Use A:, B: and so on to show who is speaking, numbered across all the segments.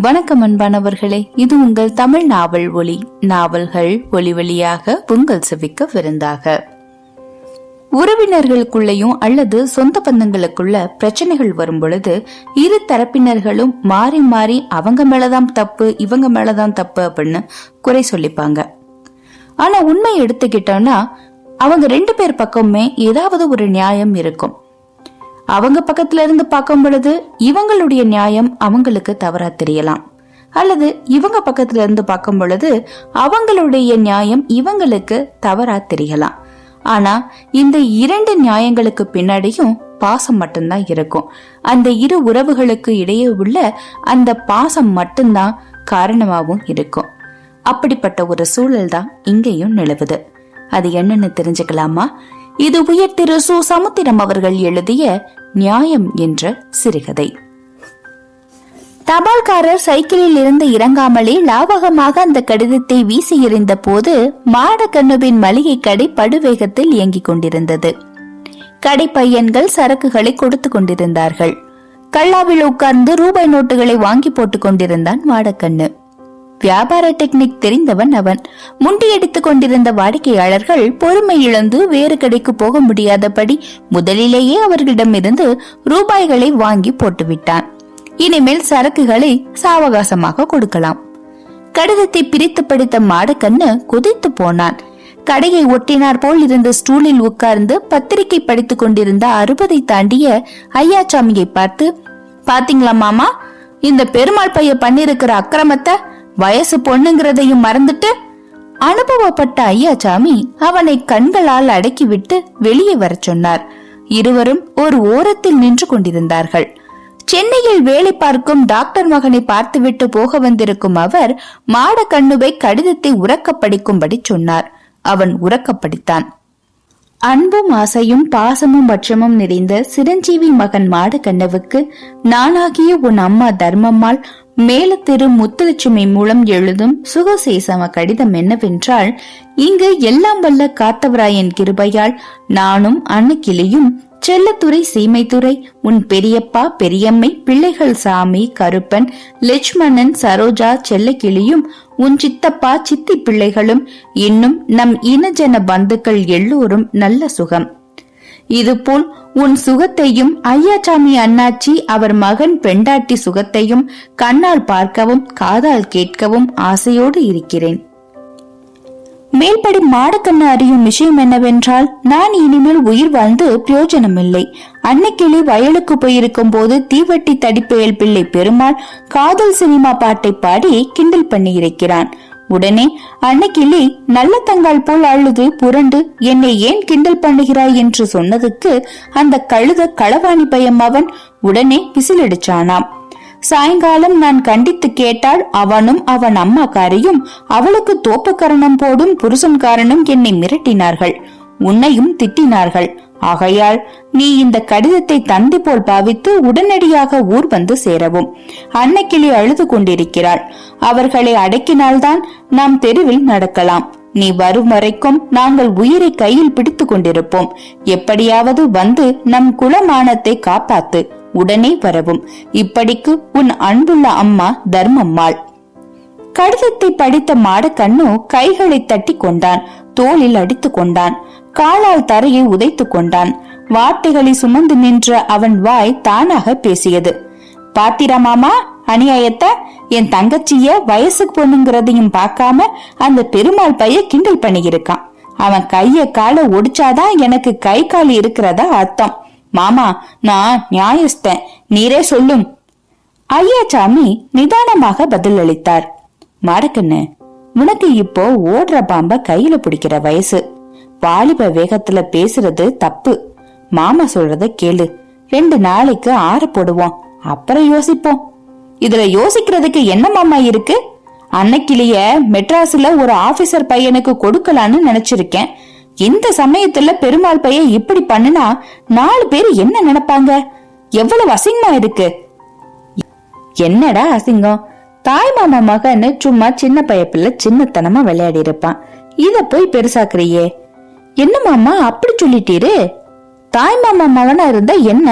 A: வணக்கம் அன்பானவர்களே இது உங்கள் தமிழ் நாவல் ஒளி நாவல்கள் ஒளி வழியாக உங்கள் செவிக்க விருந்தாக உறவினர்களுக்குள்ளேயும் அல்லது சொந்த பந்தங்களுக்குள்ள பிரச்சனைகள் வரும் பொழுது இரு தரப்பினர்களும் மாறி மாறி அவங்க மேலதான் தப்பு இவங்க மேலதான் தப்பு அப்படின்னு குறை சொல்லிப்பாங்க. ஆனா உண்மை எடுத்துக்கிட்டோம்னா அவங்க ரெண்டு பேர் பக்கமுமே ஏதாவது ஒரு நியாயம் இருக்கும். அவங்க பக்கத்துல இருந்து பார்க்கும் பொழுது இவங்களுடைய நியாயம் அவங்களுக்கு தவறா தெரியலாம். அல்லது இவங்க பக்கத்துல இருந்து பார்க்கும் பொழுது அவங்களுடைய நியாயம் இவங்களுக்கு தவறா தெரியலாம். ஆனா இந்த இரண்டு நியாயங்களுக்கு பின்னாடியும் பாசம் மட்டும்தான் இருக்கும். அந்த இரு உறவுகளுக்கு இடையே உள்ள அந்த பாசம் மட்டும்தான் காரணமாகவும் இருக்கும். அப்படிப்பட்ட ஒரு சூழல் தான் இங்கேயும் நிலவுது. அது என்னன்னு தெரிஞ்சுக்கலாமா? இது உயர் திரு சு. சமுத்திரம் அவர்கள் எழுதிய நியாயம் என்ற சிறுகதை. தபால்காரர் சைக்கிளில் இருந்து இறங்காமலே லாவகமாக அந்த கடிதத்தை வீசி எறிந்த போது மாடக்கண்ணுவின் மளிகை கடை படுவேகத்தில் இயங்கிக் கொண்டிருந்தது. கடை பையன்கள் சரக்குகளை கொடுத்து கொண்டிருந்தார்கள். கல்லாவில் உட்கார்ந்து ரூபாய் நோட்டுகளை வாங்கி போட்டுக் கொண்டிருந்தான் மாடக்கண்ணு வியாபார டெக்னிக் தெரிந்தவன் அவன். முண்டியடித்துக் கொண்டிருந்த வாடிக்கையாளர்கள் பொறுமை இழந்து வேறு கடைக்கு போக முடியாதபடி முதலிலேயே அவர்களிடமிருந்து ரூபாய்களை வாங்கி போட்டுவிட்டான். இனிமேல் சரக்குகளை சாவகாசமாக கொடுக்கலாம். கடிதத்தை பிரித்து படித்த மாடக்கண்ணு குதித்து போனான். கடையை ஒட்டினார் போல் இருந்த ஸ்டூலில் உட்கார்ந்து பத்திரிகை படித்துக் கொண்டிருந்த அறுபதை தாண்டிய ஐயாச்சாமியை பார்த்து பாத்தீங்களா மாமா? இந்த பெருமாள் பைய பண்ணிருக்கிற அக்கிரமத்தை வயசு பொண்ணுங்கிறதையும் மறந்துட்டு அனுபவப்பட்ட ஐயாச்சாமி அவனை கண்களால் அடக்கிவிட்டு வெளியே வரச் சொன்னார். இருவரும் ஒரு ஓரத்தில் நின்று கொண்டிருந்தார்கள். சென்னையில் வேலை பார்க்கும் டாக்டர் மகனை பார்த்துவிட்டு போக வந்திருக்கும் அவர் மாட கண்ணுவை கடிதத்தை உறக்க படிக்கும்படி சொன்னார். அவன் உறக்க படித்தான். அன்பும் ஆசையும் பாசமும் பட்சமும் நிறைந்த சிரஞ்சீவி மகன் மாட கண்ணவுக்கு நானாகிய உன் அம்மா தர்மம்மாள் மேலத்திரு முத்துலட்சுமி மூலம் எழுதும் சுகசேசம கடிதம் என்னவென்றால் இங்கு எல்லாம் வல்ல காத்தவராயன் கிருபையால் நானும் அன்னக்கிளியும் செல்லத்துறை சீமைத்துறை உன் பெரியப்பா பெரியம்மை பிள்ளைகள் சாமி கருப்பன் லட்சுமணன் சரோஜா செல்லக்கிளியும் உன் சித்தப்பா சித்தி பிள்ளைகளும் இன்னும் நம் இனஜன பந்துக்கள் எல்லோரும் நல்ல சுகம். இதுபோல் உன் சுகத்தையும் ஐயாச்சாமி அண்ணாச்சி அவர் மகன் பெண்டாட்டி சுகத்தையும் கண்ணால் பார்க்கவும் காதால் கேட்கவும் ஆசையோடு இருக்கிறேன். மேல்படி மாடக்கண்ணு அறியும் விஷயம் என்னவென்றால் நான் இனிமேல் உயிர் வாழ்ந்து பிரயோஜனமில்லை. அன்னைக்கிளி வயலுக்கு போயிருக்கும் போது தீவட்டி தடிப்பெயல் பிள்ளை பெருமாள் காதல் சினிமா பாட்டை பாடி கிண்டல் பண்ணி இருக்கிறான் உடனே அன்னைக்கிளி நல்ல தங்கால் போல் அழுது புரண்டு என்னை ஏன் கிண்டல் பண்ணுகிறாய்? என்று சொன்னதுக்கு அந்த கழுத களவாணி பயம் அவன் உடனே விசிலடிச்சானாம். சாயங்காலம் நான் கண்டித்து கேட்டால் அவனும் அவன் அம்மாக்காரியும் அவளுக்கு தோப்பக்கரணம் போடும் புருஷன்காரனும் என்னை மிரட்டினார்கள். உன்னையும் திட்டினார்கள். ஆகையால் நீ இந்த கடிதத்தை தந்தி போல் பாவித்து உடனடியாக ஊர் வந்து சேரவும். அன்னக்கிளி அழுது கொண்டிருக்கிறாள். அவர்களை அடக்கினால்தான் நாம் தெருவில் நடக்கலாம். நீ வரும் வரைக்கும் நாங்கள் உயிரை கையில் பிடித்து கொண்டிருப்போம். எப்படியாவது வந்து நம் குலமானத்தை காப்பாத்து. உடனே வரவும். இப்படிக்கு உன் அன்புள்ள அம்மா தர்மம்மாள். கடிதத்தை படித்த மாடக்கண்ணு கைகளை தட்டி கொண்டான். தோளில் அடித்து கொண்டான். காலால் தரையை உதைத்து கொண்டான். வார்த்தைகளை சுமந்து நின்ற அவன் வாய் தானாக பேசியது. பாத்திரா மாமா அநியாயத்தை என் தங்கச்சிய வயசுக்கு பொண்ணுங்கிறதையும் பார்க்காம அந்த பெருமாள் பைய கிண்டல் பண்ணியிருக்கான். அவன் கைய கால ஒடிச்சாதான் எனக்கு கை கால் இருக்கிறதா அர்த்தம். மாமா நான் நியாயஸ்தன். நீரே சொல்லும். ஐயாச்சாமி நிதானமாக பதில் அளித்தார் மாடக்கண்ணு உனக்கு இப்போ ஓடுற பாம்ப கையில பிடிக்கிற வயசு. வாலிப வேகத்துல பேசுறது தப்பு. மாமா சொல்றத கேளு. ரெண்டு நாளைக்கு ஆற போடுவோம். அப்புறம் யோசிப்போம். இதுல யோசிக்கிறதுக்கு என்ன மாமா இருக்கு? அன்னைக்கிளிய மெட்ராஸ்ல ஒரு ஆபீசர் பையனுக்கு கொடுக்கலான்னு நினைச்சிருக்கேன். இந்த சமயத்துல பெருமாள் பையன் இப்படி பண்ணுனா நாலு பேர் என்ன நினைப்பாங்க? எவ்வளவு அசிங்கமா இருக்கு. என்னடா அசிங்கம்? தாய் மாமா மகன்னு சும்மா சின்ன பையப்பிள்ள சின்னத்தனமா விளையாடி இருப்பான் இத போய் பெருசாக்குறியே. என்ன மாமா அப்படி சொல்லிட்டீரு? தாய் மாமா மகனா இருந்தா என்ன?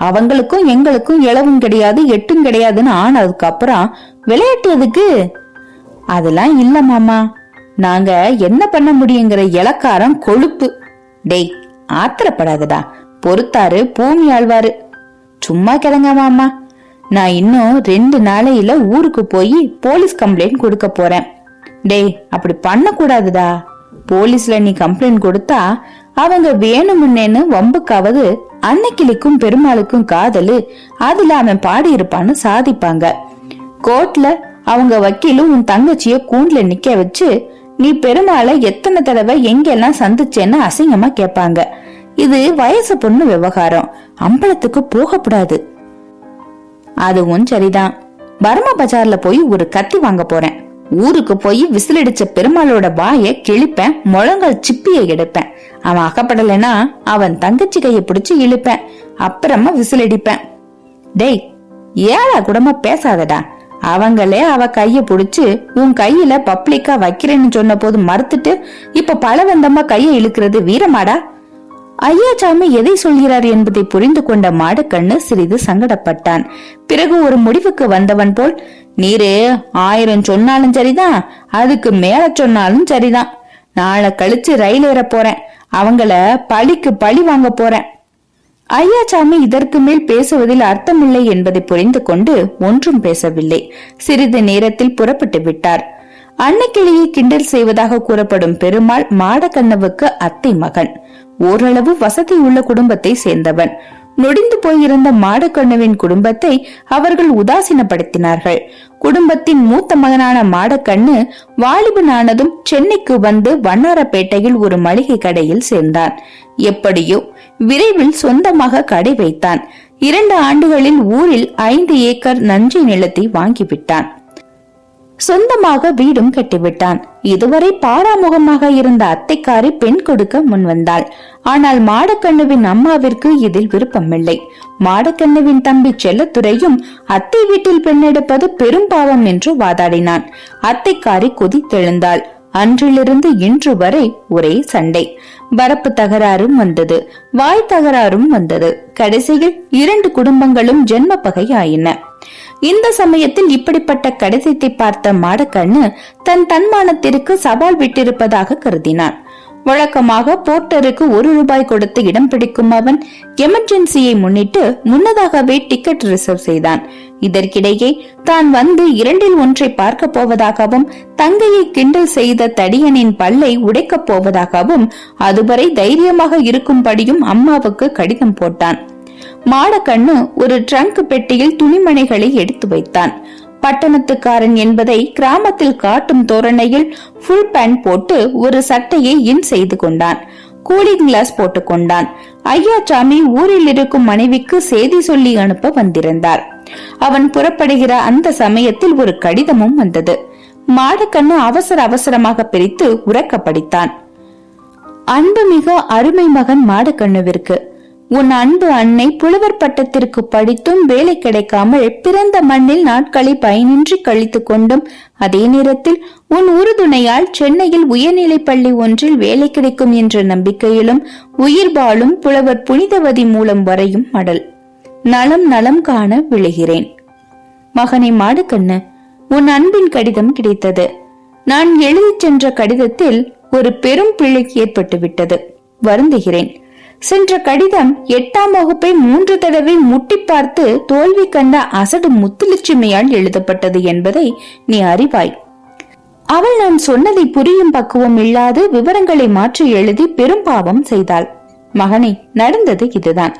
A: அவங்களுக்கும் எங்களுக்கும் இளவும் கிடையாது எட்டும் கிடையாதுன்னு ஆனதுக்கு அப்புறம் விளையாட்டு எதுக்கு அதெல்லாம் இல்ல மாமா. நாங்க என்ன பண்ண முடியுங்கிற இலக்காரம் கொழுப்பு. டேய் ஆத்திரப்படாதடா. பொறுத்தாரு பூமி ஆழ்வாரு. சும்மா கிடங்க மாமா. நான் இன்னும் ரெண்டு நாளையில ஊருக்கு போய் போலீஸ் கம்ப்ளைண்ட் கொடுக்க போறேன். டேய் அப்படி பண்ணக்கூடாதுடா. போலீஸ்ல நீ கம்ப்ளைண்ட் கொடுத்தா அவங்க வேணுமுன்னேன்னு வம்புக்காவது அன்னைக்கிளிக்கும் பெருமாளுக்கும் காதலு அதுல அவன் பாடியிருப்பான்னு சாதிப்பாங்க. கோர்ட்ல அவங்க வக்கீலும் உன் தங்கச்சிய கூண்டுல நிக்க வச்சு நீ பெருமாளை எத்தனை தடவை எங்கெல்லாம் சந்திச்சேன்னு அசிங்கமா கேட்பாங்க இது வயசு பொண்ணு விவகாரம். அம்பலத்துக்கு போகக்கூடாது. அதுவும் சரிதான். பர்மா பஜார்ல போய் ஒரு கத்தி வாங்க போறேன். ஊருக்கு போய் விசிலடிச்ச பெருமாளோட வாய கிழிப்பேன் முழங்கால் சிப்பிய எடுப்பேன். அவன் அகப்படலைன்னா அவன் தங்கச்சி கைய பிடிச்சு இழுப்பேன் அப்புறமா விசிலடிப்பேன். டேய் ஏழா கூடமா பேசாதடா. அவங்களே அவ கைய புடிச்சு உன் கையில பப்ளிக்கா வைக்கிறேன்னு சொன்ன போது மறுத்துட்டு இப்ப பலவந்தமா கைய இழுக்கிறது வீரமாடா? ஐயாச்சாமி எதை சொல்கிறார் என்பதை புரிந்து கொண்ட மாடக்கண்ணு சிறிது சங்கடப்பட்டான். பிறகு ஒரு முடிவுக்கு வந்தவன் போல் நீரு ஆயிரம் சொன்னாலும் சரிதான் அதுக்கு மேல சொன்னாலும் சரிதான். நாளை கழிச்சு ரயில் ஏற போறேன். அவங்கள பழிக்கு பழி வாங்க போறேன். ஐயாச்சாமி இதற்கு மேல் பேசுவதில் அர்த்தமில்லை என்பதை புரிந்து கொண்டு ஒன்றும் பேசவில்லை. சிறிது நேரத்தில் புறப்பட்டு விட்டார். அன்னக்கிளியை கிண்டல் செய்வதாக கூறப்படும் பெருமாள் மாடக்கண்ணவுக்கு அத்தை மகன். ஓரளவு வசதி உள்ள குடும்பத்தை சேர்ந்தவன். நொடிந்து போயிருந்த மாடக்கண்ணுவின் குடும்பத்தை அவர்கள் உதாசீனப்படுத்தினார்கள். குடும்பத்தின் மூத்த மகனான மாடக்கண்ணு வாலிபனானதும் சென்னைக்கு வந்து வண்ணாரப்பேட்டையில் ஒரு மளிகை கடையில் சேர்ந்தான். எப்படியோ விரைவில் சொந்தமாக கடை வைத்தான். இரண்டு ஆண்டுகளில் ஊரில் ஐந்து ஏக்கர் நன்றி நிலத்தை வாங்கிவிட்டான். சொந்தமாக வீடும் கட்டிவிட்டான். இதுவரை பாராமுகமாக இருந்த அத்தைக்காரி பெண் கொடுக்க முன்வந்தாள். ஆனால் மாடக்கண்ணுவின் அம்மாவிற்கு இதில் விருப்பமில்லை. மாடக்கண்ணுவின் தம்பி செல்லத்துறையும் அத்தை வீட்டில் பெண்ணெடுப்பது பெரும் பாவம் என்று வாதாடினான். அத்தைக்காரி கொதித்தெழுந்தாள் அன்றிலிருந்து இன்று வரை ஒரே சண்டை. வரப்பு தகராறும் வந்தது. வாய் தகராறும் வந்தது. கடைசியில் இரண்டு குடும்பங்களும் ஜென்ம பகை ஆயின இந்த சமயத்தில் இப்படிப்பட்ட கடிதத்தை பார்த்த மாடக்கண்ணு தன் தன்மானத்திற்கு சவால் விட்டிருப்பதாக கருதினான். வழக்கமாக போர்ட்டருக்கு ஒரு ரூபாய் கொடுத்து இடம் பிடிக்கும் அவன் எமர்ஜென்சியை முன்னிட்டு முன்னதாகவே டிக்கெட் ரிசர்வ் செய்தான். இதற்கிடையே தான் வந்து இரண்டில் ஒன்றை பார்க்க போவதாகவும் தங்கையை கிண்டல் செய்த தடியனின் பல்லை உடைக்கப் போவதாகவும் அதுவரை தைரியமாக இருக்கும்படியும் அம்மாவுக்கு கடிதம் போட்டான். மாடக்கண்ணு ஒரு ட்ரங்க் பெட்டியில் துணிமணிகளை எடுத்து வைத்தான். பட்டணத்துக்காரன் என்பதை கிராமத்தில் காட்டும் தோரணையில் ஃபுல் பேண்ட் போட்டு ஒரு சட்டையை இன் செய்து கொண்டான். கூலிங் கிளாஸ் போட்டுக்கொண்டான் ஐயாச்சாமி ஊரில் இருக்கும் மனைவிக்கு செய்தி சொல்லி அனுப்ப வந்திருந்தார். அவன் புறப்படுகிற அந்த சமயத்தில் ஒரு கடிதமும் வந்தது. மாடக்கண்ணு அவசர அவசரமாக பிரித்து உறக்க படித்தான் அன்புமிக அருமை மகன் மாடக்கண்ணுவிற்கு உன் அன்பு அன்னை புலவர் பட்டத்திற்கு படித்தும் வேலை கிடைக்காமல் பிறந்த மண்ணில் நாட்களை பயனின்றி கழித்து கொண்டும் அதே நேரத்தில் உன் உறுதுணையால் சென்னையில் உயர்நிலை பள்ளி ஒன்றில் வேலை கிடைக்கும் என்ற நம்பிக்கையிலும் உயிர் வாழும் புலவர் புனிதவதி மூலம் வரையும் மடல். நலம் நலம் காண விழுகிறேன். மகனை மாடுக்கண்ணு உன் அன்பின் கடிதம் கிடைத்தது. நான் எழுதிச் சென்ற கடிதத்தில் ஒரு பெரும் பிழை ஏற்பட்டுவிட்டது. வருந்துகிறேன். சென்ற கடிதம் எட்டாம் வகுப்பை மூன்று தடவை முட்டி பார்த்து தோல்வி கண்ட அசடு முத்துலட்சுமியால் எழுதப்பட்டது என்பதை நீ அறிவாய். அவள் நான் சொன்னதை புரியும் பக்குவம் இல்லாது விவரங்களை மாற்றி எழுதி பெரும் பாவம் செய்தாள். மகனே நடந்தது இதுதான்.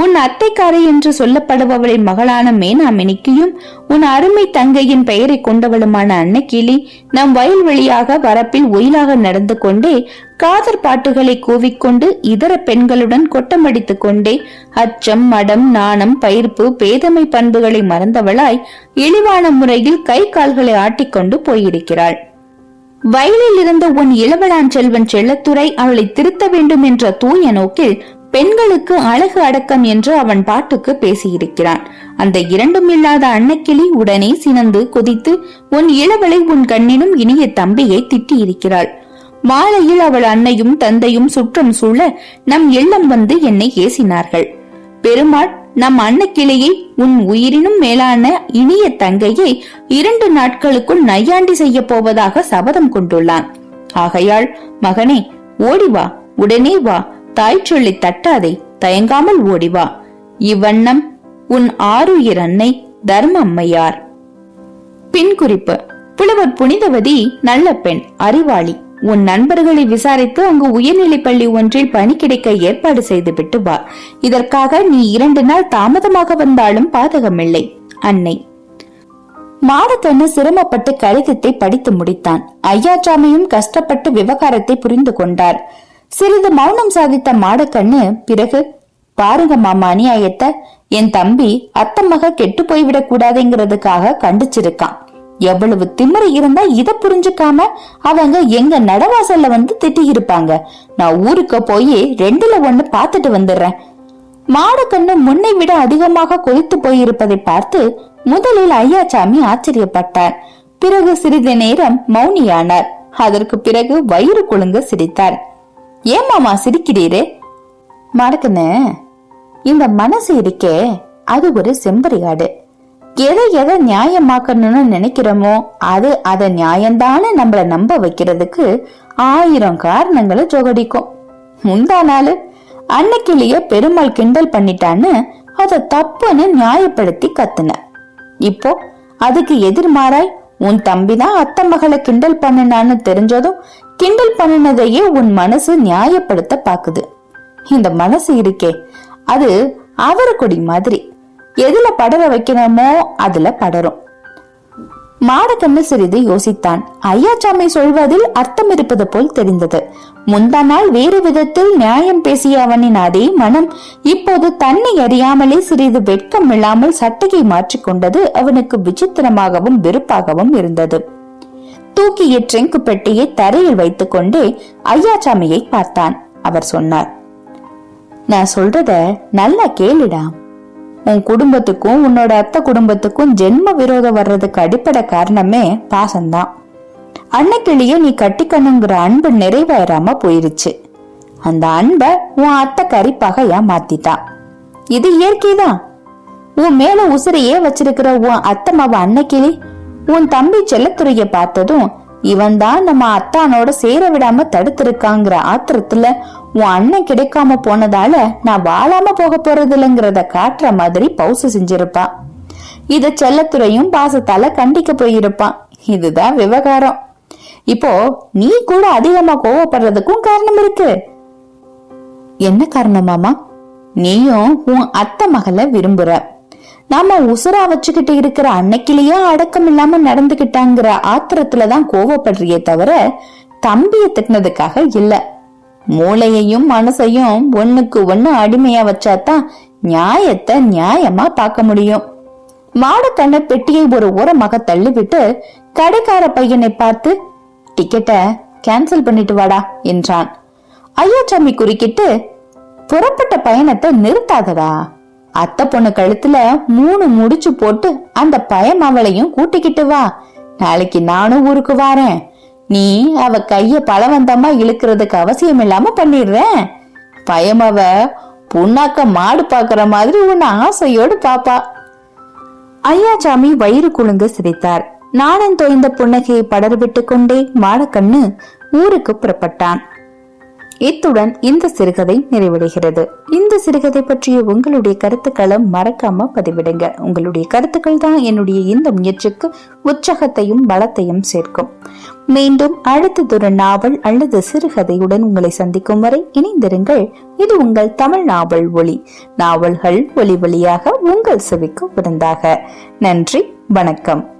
A: உன் அத்தைக்காரை என்று சொல்லப்படுபவளின் மகளான மேனாமினிக்கியும் உன் அருமை தங்கையின் பெயரை கொண்டவளுமான அன்னக்கிளி நம் வயல்வெளியாக வரப்பில் ஒயிலாக நடந்து கொண்டே காதற் பாட்டுகளை கூவிக்கொண்டு இதர பெண்களுடன் கொட்டமடித்துக் கொண்டே அச்சம் மடம் நாணம் பயிர்ப்பு பேதமை பண்புகளை மறந்தவளாய் இழிவான முறையில் கை கால்களை ஆட்டிக்கொண்டு போயிருக்கிறாள். வயலில் இருந்த உன் இளவலான் செல்வன் செல்லத்துறை அவளை திருத்த வேண்டும் என்ற தூய நோக்கில் பெண்களுக்கு அழகு அடக்கம் என்று அவன் பாட்டுக்கு பேசியிருக்கிறான். அந்த இரண்டும் இல்லாத அன்னக்கிளி உடனே சினந்து கொதித்து உன் இளவலை உன் கண்ணினும் இனிய தம்பியை திட்டியிருக்கிறாள். மாலையில் அவள் அன்னையும் தந்தையும் சுற்றம் சூழ நம் இல்லம் வந்து என்னை ஏசினார்கள். பெருமாள் நம் அன்னக்கிளையை உன் உயிரினும் மேலான இனிய தங்கையை இரண்டு நாட்களுக்குள் நையாண்டி செய்ய போவதாக சபதம் கொண்டுள்ளான். ஆகையால் மகனே ஓடி வா உடனே வா தாய் சொல்லி தட்டாதே தயங்காமல் ஓடி வா. இவ்வண்ணம் உன் ஆருயிர் அன்னை தர்ம அம்மையார் பின் குறிப்பு புலவர் புனிதவதி நல்ல பெண் அறிவாளி. உன் நண்பர்களை விசாரித்து அங்கு உயர்நிலைப் பள்ளி ஒன்றில் பணி கிடைக்க ஏற்பாடு செய்து விட்டு வா. இதற்காக நீ இரண்டு நாள் தாமதமாக வந்தாலும் பாதகமில்லை அன்னை. மாடத்தண்ணு சிரமப்பட்டு கடிதத்தை படித்து முடித்தான். ஐயாச்சாமியும் கஷ்டப்பட்டு விவகாரத்தை புரிந்து கொண்டார். சிறிது மௌனம் சாதித்த மாடக்கண்ணு பிறகு பாருங்க மாமா அநியாயத்த. என் தம்பி அத்தம்மக கெட்டு போய்விடக் கூடாதுங்கிறதுக்காக கண்டிச்சிருக்கான். எவ்வளவு திமிரு இருந்தா இத புரிஞ்சுக்காம அவங்க எங்க நடவாசல்ல வந்து திட்டி இருப்பாங்க நான் ஊருக்கு போய் ரெண்டுல ஒண்ணு பாத்துட்டு வந்துடுறேன். மாடக்கண்ணு முன்னை விட அதிகமாக கொதித்து போயிருப்பதை பார்த்து முதலில் ஐயாச்சாமி ஆச்சரியப்பட்டார். பிறகு சிறிது நேரம் மௌனியானார். அதற்கு பிறகு வயிறு குலுங்க சிரித்தார். ஏமாமா சிரிக்கிறீரே? மாடக்கண்ணு இந்த மனசு இருக்கே அது ஒரு செம்பரியாடு. எதை எதை நியாயமாக்கணும்னு நினைக்கிறோமோ அது அத நியாயம்தானே நம்மள நம்ப வைக்கிறதுக்கு ஆயிரம் காரணங்களை ஜோகடிக்கும். முந்தா நாள் அன்னைக்கிலேயே பெருமாள் கிண்டல் பண்ணிட்டான்னு அத தப்புன்னு நியாயப்படுத்தி கத்துன. இப்போ அதுக்கு எதிர்மாறாய் உன் தம்பிதான் அத்தை மகளை கிண்டல் பண்ணினான்னு தெரிஞ்சதும் கிண்டல் பண்ணினதையே உன் மனசு நியாயப்படுத்த பாக்குது. இந்த மனசு இருக்கே அது அவரக்குடி மாதிரி. எதுல படர வைக்கணுமோ அதுல படரும். மாடக்கண்ணு சிறிது யோசித்தான். ஐயாச்சாமி சொல்வதில் அர்த்தம் இருப்பது போல் தெரிந்தது. முந்தா நாள் வேறு விதத்தில் நியாயம் பேசிய அவனின் அதே மனம் இப்போது தன்னை அறியாமலே சிறிது வெட்கம் இல்லாமல் சட்டையை மாற்றிக்கொண்டது அவனுக்கு விசித்திரமாகவும் வெறுப்பாகவும் இருந்தது. தூக்கிய ட்ரிங்க் பெட்டியை தரையில் வைத்துக் கொண்டே ஐயாச்சாமியை பார்த்தான். அவர் சொன்னார் நான் சொல்றத நல்லா கேளுடா. உன் குடும்பத்துக்கும் உன்னோட அத்தை குடும்பத்துக்கும் ஜென்ம விரோதம் வர்றதுக்கு அடிப்படை காரணமே பாசம்தான். அன்னைக்கிளியே நீ கட்டிக்கணுங்கிற அன்பு நிறைவேறாம போயிருச்சு. அந்த அன்ப உன் அத்தை கறி பகையா மாத்திட்டான் இது இயற்கைதான். உன் மேல உசிரையே வச்சிருக்கிற உன் அத்தை மாவ அன்னைக்கிளி உன் தம்பி செல்லத்துறைய பார்த்ததும் இவன் தான் நம்ம அத்தானோட சேர விடாம தடுத்திருக்காங்கிற ஆத்திரத்துல உன் அண்ணன் கிடைக்காம போனதால நான் வாழாம போக போறது இல்லைங்கிறத காட்டுற மாதிரி பவுசு செஞ்சிருப்பான் இத செல்லத்துறையும் பாசத்தால கண்டிக்க போயிருப்பான் இதுதான் விவகாரம். இப்போ நீ கூட அதிகமா கோவப்படுறதுக்கும் காரணம் இருக்கு. என்ன காரணமாமா நீயும் உன் அத்தை மகளை விரும்புற. நாம உசுரா வச்சுக்கிட்டு இருக்கிற அன்னைக்கிலேயே அடக்கம் இல்லாம நடந்துகிட்டாங்கிற ஆத்திரத்துலதான் கோவப்படுறியே தவிர தம்பிய திட்டினதுக்காக இல்ல. மூளையையும் மனசையும் ஒண்ணுக்கு ஒண்ணு அடிமையா வச்சாதான் நியாயத்தை நியாயமா பார்க்க முடியும். மாடக்கண்ண பெட்டியை ஒரு ஓரமாக தள்ளிவிட்டு கடைக்கார பையனை பார்த்து டிக்கெட்டை கேன்சல் பண்ணிட்டு வாடா என்றான். ஐயாச்சாமி குறுக்கிட்டு புறப்பட்ட பயணத்தை நிறுத்தாதடா. அத்தை பொண்ணு கழுத்துல மூணு முடிச்சு போட்டு அந்த பயம் அவளையும் கூட்டிக்கிட்டு வா. நாளைக்கு நானும் ஊருக்கு வாரேன். நீ அவ கைய பலவந்தமா இழுக்கிறதுக்கு அவசியம் இல்லாம பண்ணிடுறேன் பயம் அவ புண்ணாக்க மாடு பாக்குற மாதிரி உன்னை ஆசையோடு பாப்பா. ஐயாச்சாமி வயிறு குலுங்க சிரித்தார். நாணன் தோய்ந்த புன்னகையை படர்விட்டு கொண்டே மாடக்கண்ணு ஊருக்கு புறப்பட்டான். இத்துடன் இந்த சிறுகதை நிறைவடைகிறது. இந்த சிறுகதை பற்றிய உங்களுடைய கருத்துக்களை மறக்காம பதிவிடுங்க. உங்களுடைய கருத்துக்கள் தான் என்னுடைய இந்த முயற்சிக்கு உற்சாகத்தையும் பலத்தையும் சேர்க்கும். மீண்டும் அடுத்ததொரு நாவல் அல்லது சிறுகதையுடன் உங்களை சந்திக்கும் வரை இணைந்திருங்கள். இது உங்கள் தமிழ் நாவல் ஒளி. நாவல்கள் ஒளி வழியாக உங்கள் செவிக்கு விருந்தாக. நன்றி வணக்கம்.